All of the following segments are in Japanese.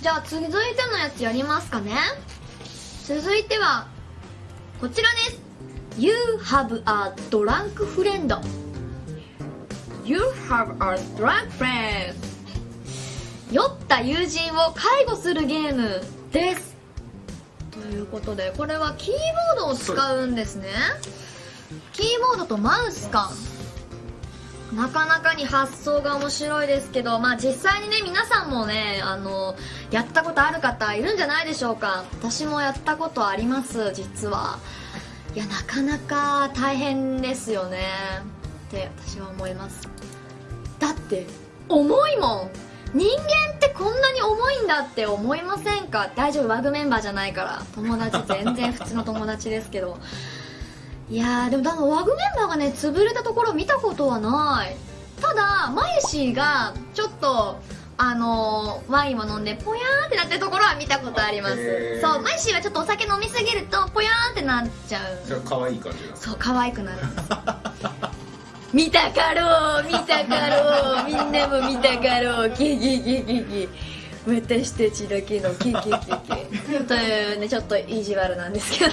じゃあ続いてのやつやりますかね。続いてはこちらです。You have a drunk friend. You have a drunk friend. 酔った友人を介護するゲームです。ということでこれはキーボードを使うんですね。キーボードとマウスかなかなかに発想が面白いですけど、まあ実際にね、皆さんもね、あの、やったことある方いるんじゃないでしょうか。私もやったことあります、実は。いや、なかなか大変ですよね。って私は思います。だって、重いもん。人間ってこんなに重いんだって思いませんか？大丈夫、ワグメンバーじゃないから。友達、全然普通の友達ですけど。いやーでも多分ワグメンバーがね潰れたところ見たことはない。ただマユシーがちょっとあのー、ワインを飲んでポヤーンってなってるところは見たことあります。そうマユシーはちょっとお酒飲みすぎるとポヤーンってなっちゃう。じゃあ可愛い感じそう可愛くなる。んです見たかろう見たかろう。みんなも見たかろう。キキキキキ私たちだけのキキキキというねちょっと意地悪なんですけど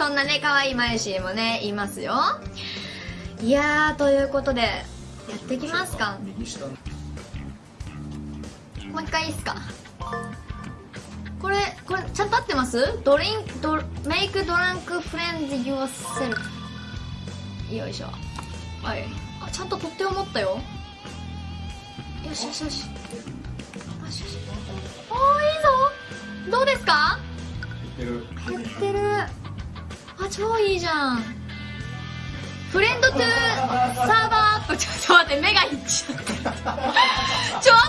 そんなね可愛いマユシーもねいますよ。いやーということでやっていきますか。もう一回いいっすか。これこれちゃんと合ってます？ドリンドメイクドランクフレンズ yourself よいしょ。はい。あちゃんと取っ手を持ったよ。よしよしよし。よしよし。おーいいぞ。どうですか？超いいじゃん。フレンドトゥーサーバーアップ。ちょっと待って目がいっちゃってちょっ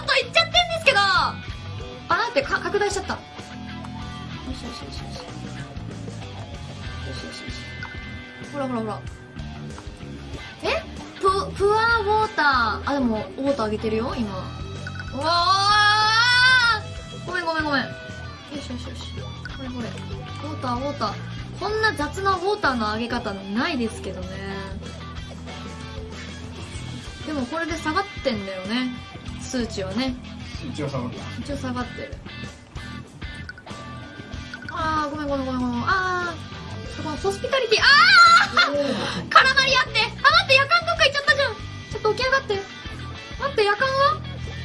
といっちゃってんですけど。あ待ってか拡大しちゃった。よしよしよしよしよしよしよしほらほらほらえププアウォーターあでもウォーターあげてるよ今うわごめんごめんごめんよしよしよしこれこれウォーターウォーターこんな雑なウォーターの上げ方ないですけどね。でもこれで下がってんだよね。数値はね。数値は下がってる。一応下がってる。ああごめんごめんごめんごめん。ああそこのホスピタリティ。ああ絡まり合って。あ待って夜間どっか行っちゃったじゃん。ちょっと起き上がって。待って夜間は？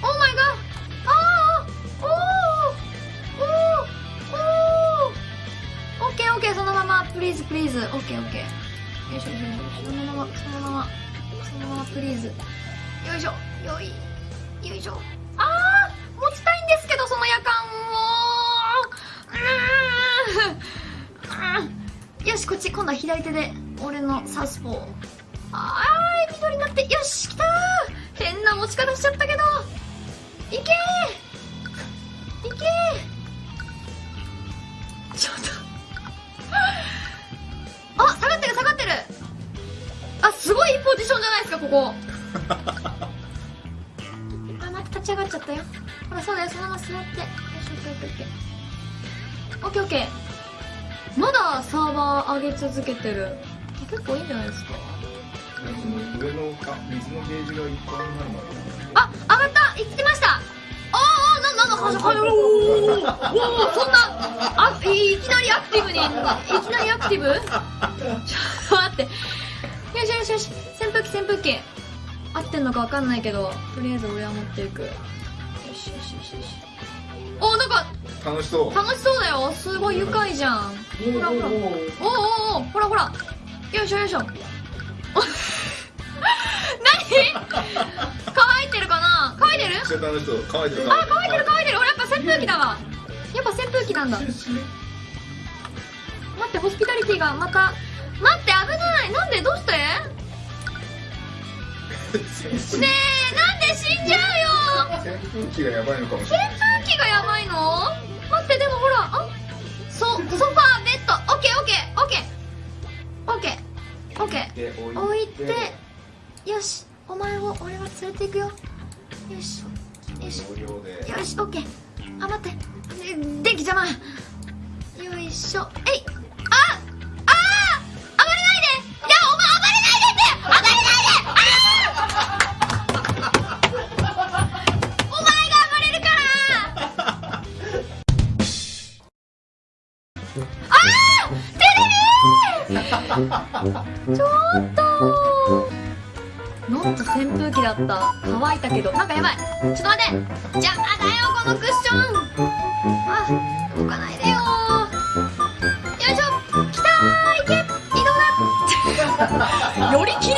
オーマイガーそのままプリーズプリーズオッケーオッケーよいしょよいしょ。そのままそのままそのままプリーズよいしょ。よい。よいしょ。あー持ちたいんですけどその夜間を。うん。よしこっち今度は左手で俺のサウスポー。あー緑になって。よし来た変な持ち方しちゃったけど。ジションじゃないですかここ。あ待って立ち上がっちゃったよ。ほらそうだよそのまま座って。よしオッケーオッケーオッケーオッケー。まだサーバー上げ続けてる。結構いいんじゃないですか。上のあ水のゲージがいっぱいになるまで。あ上がった。行ってました。ああななんだはは おおおそんなあいいきなりアクティブにいきなりアクティブ？ちょっと待って。よしよしよし。扇風機扇風機合ってんのか分かんないけどとりあえず俺は持っていく。よしよしよしよし。おなんか楽しそう。楽しそうだよ。すごい愉快じゃん。ほらほら。おおおおほらほら。よいしょよいしょ。お 何？乾いてるかな？乾いてる？めっちゃ楽しそう。乾いてるあ乾いてる乾いてる。俺やっぱ扇風機だわ。やっぱ扇風機なんだ。待ってホスピタリティがまた待って危ない。なんでどうして？ねえなんで死んじゃうよ？扇風機がやばいのかもし扇れない。風機がやばいの？待ってでもほらあそソファーベッド。オッケーオッケーオッケー。オッケーオッケー。で置置いて。よしお前を俺は連れていくよ。よしよし。よしオッケー。あ待って。で電気邪魔。よいしょ。えいちょっと。ノット扇風機だった。乾いたけど。なんかやばい。ちょっと待って。邪魔だよこのクッション。あ動かないでよ。よいしょ。来たー。いけ。移動だ。寄り切り